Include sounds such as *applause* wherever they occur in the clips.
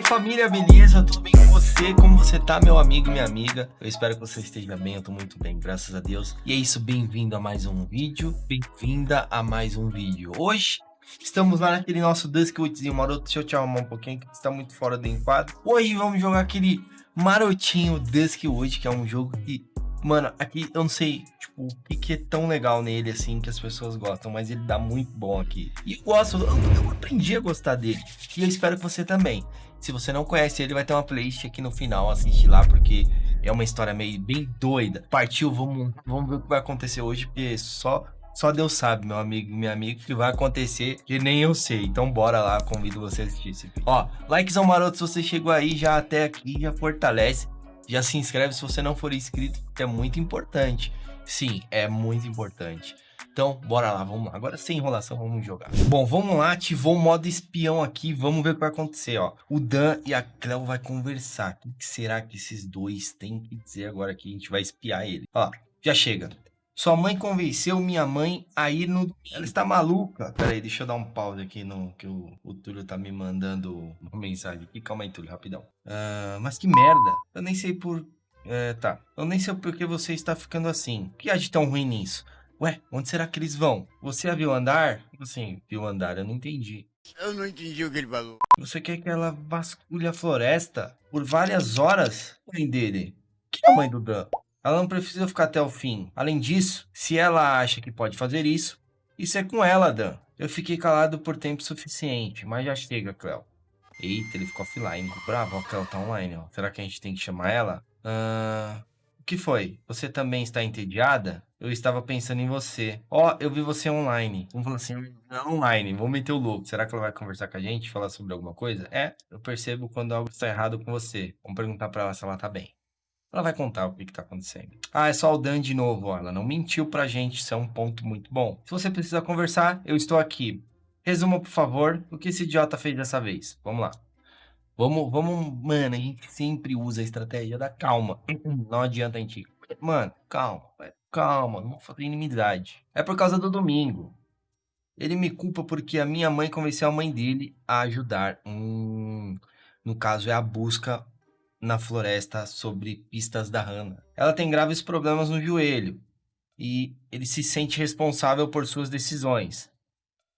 aí família, beleza? Tudo bem com você? Como você tá, meu amigo e minha amiga? Eu espero que você esteja bem, eu tô muito bem, graças a Deus. E é isso, bem-vindo a mais um vídeo, bem-vinda a mais um vídeo. Hoje, estamos lá naquele nosso Duskwoodzinho maroto, deixa eu te arrumar um pouquinho, que está muito fora do enquadro. Hoje vamos jogar aquele marotinho Duskwood, que é um jogo que Mano, aqui eu não sei, tipo, o que, que, é tão legal nele, assim, que as pessoas gostam, mas ele dá muito bom aqui. E eu gosto, eu, eu, aprendi a gostar dele. E eu espero que você também. Se você não conhece ele, vai ter uma playlist aqui no final, assiste lá, porque é uma história meio bem doida. Partiu, vamos, vamos ver o que vai acontecer hoje, porque só só Deus sabe, meu amigo, minha amiga, que vai acontecer que nem eu sei. Então bora lá, convido você a assistir esse vídeo. Ó, likezão maroto se você chegou aí já até aqui, já fortalece. Já se inscreve se você não for inscrito, que é muito importante. Sim, é muito importante. Então, bora lá, vamos lá. Agora, sem enrolação, vamos jogar. Bom, vamos lá, ativou o modo espião aqui. Vamos ver o que vai acontecer, ó. O Dan e a Cleo vai conversar. O que será que esses dois têm que dizer agora que a gente vai espiar ele? Ó, já chega. Sua mãe convenceu minha mãe a ir no... Ela está maluca. Pera aí, deixa eu dar um pause aqui no... Que o, o Túlio tá me mandando uma mensagem aqui. Calma aí, Túlio, rapidão. Uh, mas que merda. Eu nem sei por... É, tá. Eu nem sei por que você está ficando assim. O que há de tão ruim nisso? Ué, onde será que eles vão? Você a viu andar? Assim, viu andar, eu não entendi. Eu não entendi o que ele falou. Você quer que ela vasculhe a floresta por várias horas? Mãe dele. Que é a mãe do Dan? Ela não precisa ficar até o fim. Além disso, se ela acha que pode fazer isso, isso é com ela, Dan. Eu fiquei calado por tempo suficiente, mas já chega, Cleo. Eita, ele ficou offline. Bravo, a Cleo tá online, ó. Será que a gente tem que chamar ela? Uh... O que foi? Você também está entediada? Eu estava pensando em você. Ó, oh, eu vi você online. Vamos falar assim, online. Vamos meter o louco. Será que ela vai conversar com a gente? Falar sobre alguma coisa? É, eu percebo quando algo está errado com você. Vamos perguntar para ela se ela tá bem. Ela vai contar o que está acontecendo. Ah, é só o Dan de novo. Ó. Ela não mentiu pra gente. Isso é um ponto muito bom. Se você precisa conversar, eu estou aqui. Resuma, por favor, o que esse idiota fez dessa vez. Vamos lá. Vamos, vamos, mano, a gente sempre usa a estratégia da calma. Não adianta a gente, mano, calma, calma, não vou fazer inimizade. É por causa do domingo. Ele me culpa porque a minha mãe convenceu a mãe dele a ajudar. Hum, no caso, é a busca na floresta sobre pistas da Hannah. Ela tem graves problemas no joelho e ele se sente responsável por suas decisões.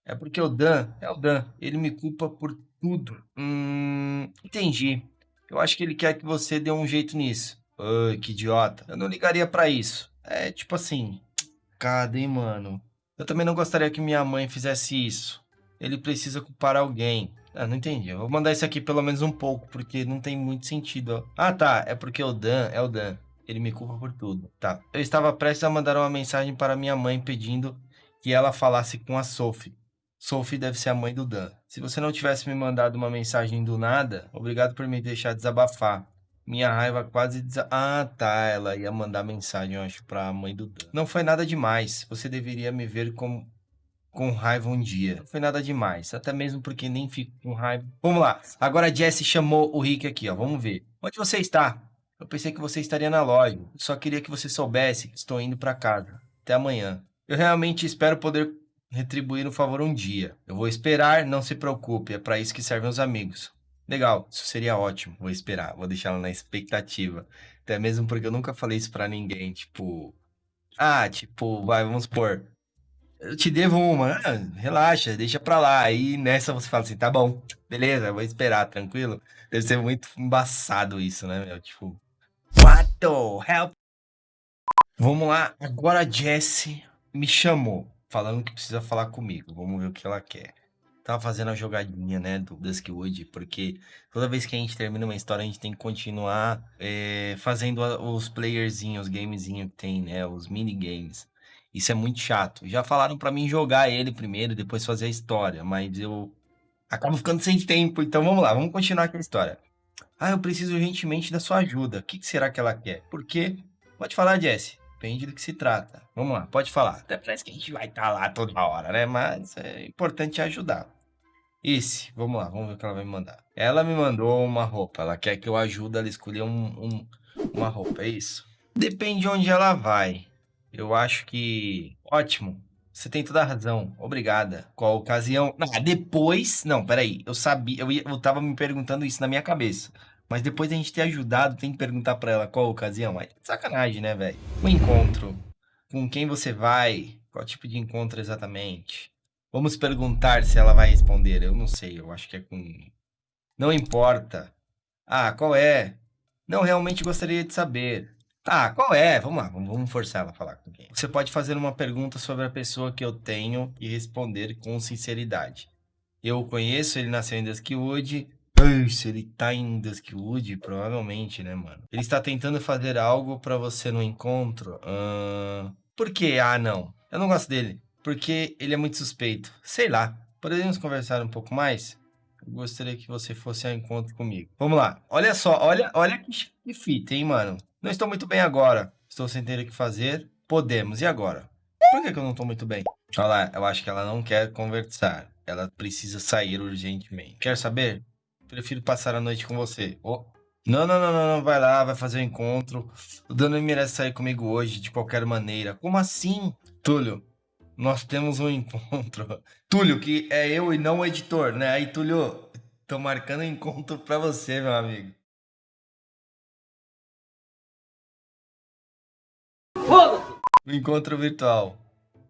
É porque o Dan, é o Dan, ele me culpa por tudo. Hum, entendi. Eu acho que ele quer que você dê um jeito nisso. Ai, que idiota. Eu não ligaria para isso. É tipo assim, cadê, mano? Eu também não gostaria que minha mãe fizesse isso. Ele precisa culpar alguém. Ah, não entendi. Eu vou mandar isso aqui pelo menos um pouco, porque não tem muito sentido. Ah, tá. É porque o Dan é o Dan. Ele me culpa por tudo. Tá. Eu estava prestes a mandar uma mensagem para minha mãe pedindo que ela falasse com a Sophie. Sophie deve ser a mãe do Dan. Se você não tivesse me mandado uma mensagem do nada, obrigado por me deixar desabafar. Minha raiva quase desa... Ah, tá. Ela ia mandar mensagem, eu acho, pra mãe do Dan. Não foi nada demais. Você deveria me ver como com raiva um dia. Não foi nada demais, até mesmo porque nem fico com raiva. Vamos lá, agora a Jessie chamou o Rick aqui, ó, vamos ver. Onde você está? Eu pensei que você estaria na loja, só queria que você soubesse que estou indo para casa. Até amanhã. Eu realmente espero poder retribuir o um favor um dia. Eu vou esperar, não se preocupe, é para isso que servem os amigos. Legal, isso seria ótimo. Vou esperar, vou deixar ela na expectativa. Até mesmo porque eu nunca falei isso para ninguém, tipo... Ah, tipo, vai, vamos supor eu te devo uma. Ah, relaxa, deixa pra lá. Aí nessa você fala assim, tá bom, beleza, vou esperar, tranquilo. Deve ser muito embaçado isso, né, meu? Tipo, what the hell? Vamos lá, agora a Jessie me chamou, falando que precisa falar comigo. Vamos ver o que ela quer. Tava fazendo a jogadinha, né, do Duskwood, porque toda vez que a gente termina uma história, a gente tem que continuar é, fazendo os playerzinhos, os gamezinhos que tem, né, os minigames. Isso é muito chato. Já falaram para mim jogar ele primeiro, depois fazer a história, mas eu acabo ficando sem tempo. Então vamos lá, vamos continuar aqui a história. Ah, eu preciso urgentemente da sua ajuda. O que será que ela quer? Por quê? Pode falar, Jesse. Depende do que se trata. Vamos lá, pode falar. Até parece que a gente vai estar tá lá toda hora, né? Mas é importante ajudar. Esse, vamos lá, vamos ver o que ela vai me mandar. Ela me mandou uma roupa. Ela quer que eu ajude ela a escolher um, um, uma roupa, é isso? Depende de onde ela vai. Eu acho que... Ótimo. Você tem toda a razão. Obrigada. Qual ocasião? Ah, depois. Não, peraí. Eu sabia. Eu, ia, eu tava me perguntando isso na minha cabeça. Mas depois de a gente ter ajudado, tem que perguntar pra ela qual ocasião. Aí, sacanagem, né, velho? O encontro. Com quem você vai? Qual tipo de encontro exatamente? Vamos perguntar se ela vai responder. Eu não sei. Eu acho que é com. Não importa. Ah, qual é? Não, realmente gostaria de saber. Tá, qual é? Vamos lá, vamos forçar ela a falar com quem. Você pode fazer uma pergunta sobre a pessoa que eu tenho e responder com sinceridade. Eu o conheço, ele nasceu em Duskwood. Se ele tá em Duskwood, provavelmente, né, mano? Ele está tentando fazer algo pra você no encontro? Uh... Por quê? Ah, não. Eu não gosto dele. Porque ele é muito suspeito. Sei lá. Podemos conversar um pouco mais? Eu gostaria que você fosse ao encontro comigo. Vamos lá. Olha só, olha, olha que fita, hein, mano? Não estou muito bem agora. Estou sem ter o que fazer. Podemos. E agora? Por que, que eu não estou muito bem? Olha lá, eu acho que ela não quer conversar. Ela precisa sair urgentemente. Quer saber? Prefiro passar a noite com você. Oh. Não, não, não, não, não, vai lá, vai fazer o um encontro. O Dano merece sair comigo hoje, de qualquer maneira. Como assim? Túlio, nós temos um *laughs* encontro. Túlio, que é eu e não o editor, né? Aí, Túlio, tô marcando um encontro pra você, meu amigo. Foda-se! Encontro virtual.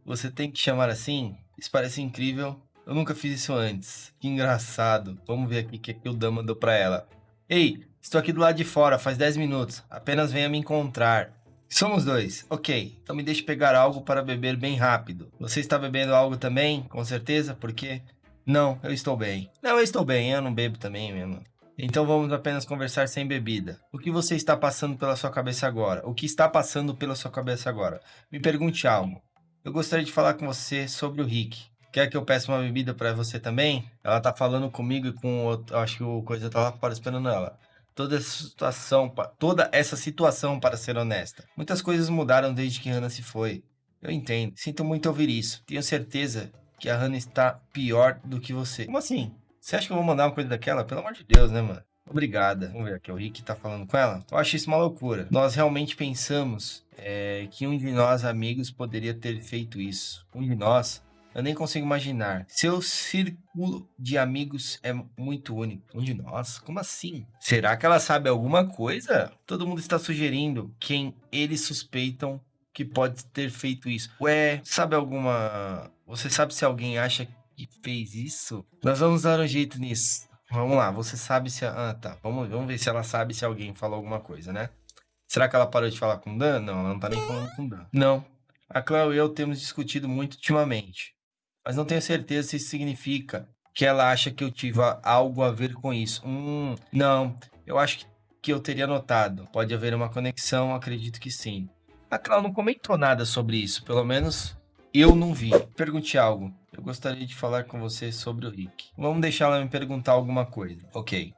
Você tem que chamar assim? Isso parece incrível. Eu nunca fiz isso antes. Que engraçado. Vamos ver aqui o que, que o Dan mandou pra ela. Ei, estou aqui do lado de fora, faz 10 minutos. Apenas venha me encontrar. Somos dois. Ok, então me deixe pegar algo para beber bem rápido. Você está bebendo algo também? Com certeza? Por quê? Não, eu estou bem. Não, eu estou bem, eu não bebo também mesmo. Então vamos apenas conversar sem bebida. O que você está passando pela sua cabeça agora? O que está passando pela sua cabeça agora? Me pergunte algo. Eu gostaria de falar com você sobre o Rick. Quer que eu peça uma bebida para você também? Ela tá falando comigo e com outro, acho que o coisa tá lá fora esperando ela. Toda essa situação, toda essa situação, para ser honesta. Muitas coisas mudaram desde que Hannah se foi. Eu entendo. Sinto muito ouvir isso. Tenho certeza que a Hannah está pior do que você. Como assim? Você acha que eu vou mandar uma coisa daquela? Pelo amor de Deus, né, mano? Obrigada. Vamos ver aqui, o Rick tá falando com ela. Eu acho isso uma loucura. Nós realmente pensamos é, que um de nós, amigos, poderia ter feito isso. Um de nós, eu nem consigo imaginar. Seu círculo de amigos é muito único. Um de nós? Como assim? Será que ela sabe alguma coisa? Todo mundo está sugerindo quem eles suspeitam que pode ter feito isso. Ué, sabe alguma... Você sabe se alguém acha que fez isso? Nós vamos dar um jeito nisso. Vamos lá, você sabe se... Ah, tá. Vamos, vamos ver se ela sabe se alguém falou alguma coisa, né? Será que ela parou de falar com o Dan? Não, ela não tá nem falando com o Dan. Não. A Cléo e eu temos discutido muito ultimamente. Mas não tenho certeza se isso significa que ela acha que eu tive algo a ver com isso. Hum, não. Eu acho que, que eu teria notado. Pode haver uma conexão, acredito que sim. A Cléo não comentou nada sobre isso. Pelo menos eu não vi. Pergunte algo. Eu gostaria de falar com você sobre o Rick. Vamos deixar ela me perguntar alguma coisa. Ok.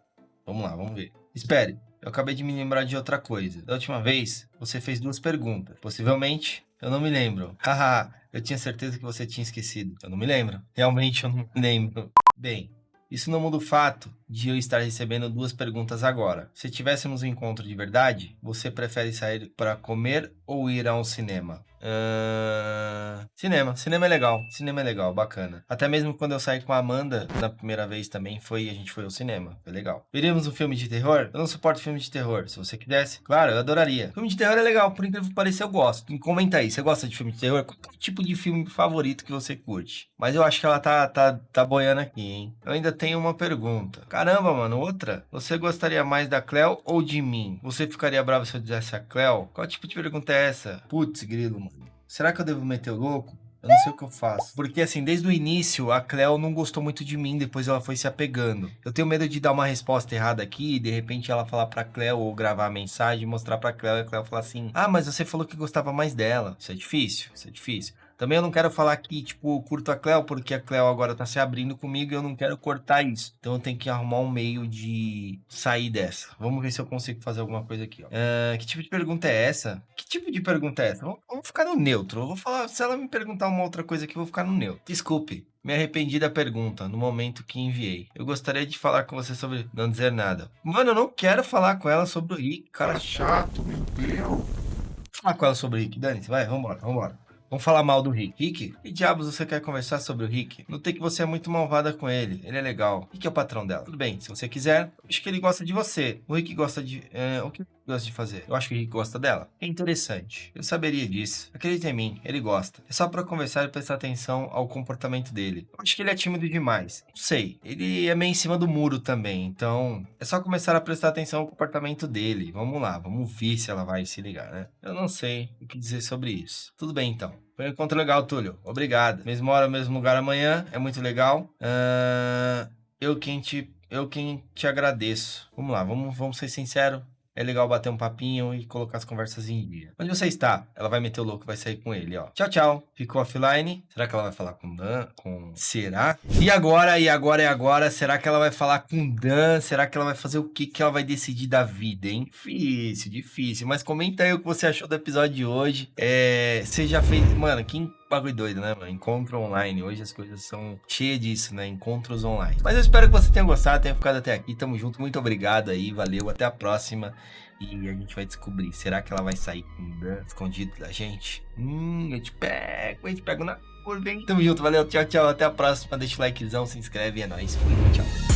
Vamos lá, vamos ver. Espere. Eu acabei de me lembrar de outra coisa. Da última vez, você fez duas perguntas. Possivelmente, eu não me lembro. Haha, eu tinha certeza que você tinha esquecido. Eu não me lembro. Realmente, eu não me lembro. Bem, isso não muda o fato de eu estar recebendo duas perguntas agora. Se tivéssemos um encontro de verdade, você prefere sair para comer ou ir ao cinema? Uh... Cinema. Cinema é legal. Cinema é legal, bacana. Até mesmo quando eu saí com a Amanda na primeira vez também, foi a gente foi ao cinema. Foi legal. Veríamos um filme de terror? Eu não suporto filme de terror. Se você quisesse, claro, eu adoraria. Filme de terror é legal, por incrível que pareça, eu gosto. Comenta aí, você gosta de filme de terror? Qual é tipo de filme favorito que você curte? Mas eu acho que ela tá, tá, tá boiando aqui, hein? Eu ainda tenho uma pergunta. Caramba, mano, outra? Você gostaria mais da Cleo ou de mim? Você ficaria bravo se eu dissesse a Cleo? Qual tipo de pergunta é essa? Putz, grilo, mano. Será que eu devo meter o louco? Eu não sei o que eu faço. Porque, assim, desde o início, a Cleo não gostou muito de mim, depois ela foi se apegando. Eu tenho medo de dar uma resposta errada aqui, e de repente ela falar pra Cleo, ou gravar a mensagem, mostrar pra Cleo, e a Cleo falar assim, ah, mas você falou que gostava mais dela. Isso é difícil, isso é difícil. Também eu não quero falar que, tipo, curto a Cleo, porque a Cleo agora tá se abrindo comigo e eu não quero cortar isso. Então eu tenho que arrumar um meio de sair dessa. Vamos ver se eu consigo fazer alguma coisa aqui, ó. Uh, que tipo de pergunta é essa? Que tipo de pergunta é essa? Vamos, ficar no neutro. Eu vou falar, se ela me perguntar uma outra coisa aqui, eu vou ficar no neutro. Desculpe. Me arrependi da pergunta no momento que enviei. Eu gostaria de falar com você sobre não dizer nada. Mano, eu não quero falar com ela sobre o Rick. Cara chato, meu Deus. Falar com ela sobre o Rick. Dani, vai, vambora, vambora. Vamos falar mal do Rick. Rick, que diabos você quer conversar sobre o Rick? Notei que você é muito malvada com ele. Ele é legal. Rick é o patrão dela. Tudo bem, se você quiser. Acho que ele gosta de você. O Rick gosta de... É, o que gosta de fazer? Eu acho que Rick gosta dela. É interessante. Eu saberia disso. Acredita em mim, ele gosta. É só pra conversar e prestar atenção ao comportamento dele. Eu acho que ele é tímido demais. Não sei. Ele é meio em cima do muro também. Então, é só começar a prestar atenção ao comportamento dele. Vamos lá, vamos ver se ela vai se ligar, né? Eu não sei o que dizer sobre isso. Tudo bem, então. Foi um encontro legal, Túlio. Obrigado. Mesma hora, mesmo lugar amanhã. É muito legal. Uh, eu quem te... Eu quem te agradeço. Vamos lá, vamos, vamos ser sinceros. É legal bater um papinho e colocar as conversas em dia. Onde você está? Ela vai meter o louco, vai sair com ele, ó. Tchau, tchau. Ficou offline. Será que ela vai falar com Dan? Com... Será? E agora, e agora, e agora? Será que ela vai falar com Dan? Será que ela vai fazer o que que ela vai decidir da vida, hein? Difícil, difícil. Mas comenta aí o que você achou do episódio de hoje. É... Você já fez... Mano, quem bagulho doido, né, mano? Encontro online. Hoje as coisas são cheias disso, né? Encontros online. Mas eu espero que você tenha gostado, tenha ficado até aqui. Tamo junto. Muito obrigado aí. Valeu. Até a próxima. E a gente vai descobrir. Será que ela vai sair escondido da gente? Hum, eu te pego. Eu te pego na curva, hein? Tamo junto. Valeu. Tchau, tchau. Até a próxima. Deixa o likezão, se inscreve. É nóis. Fui. Tchau.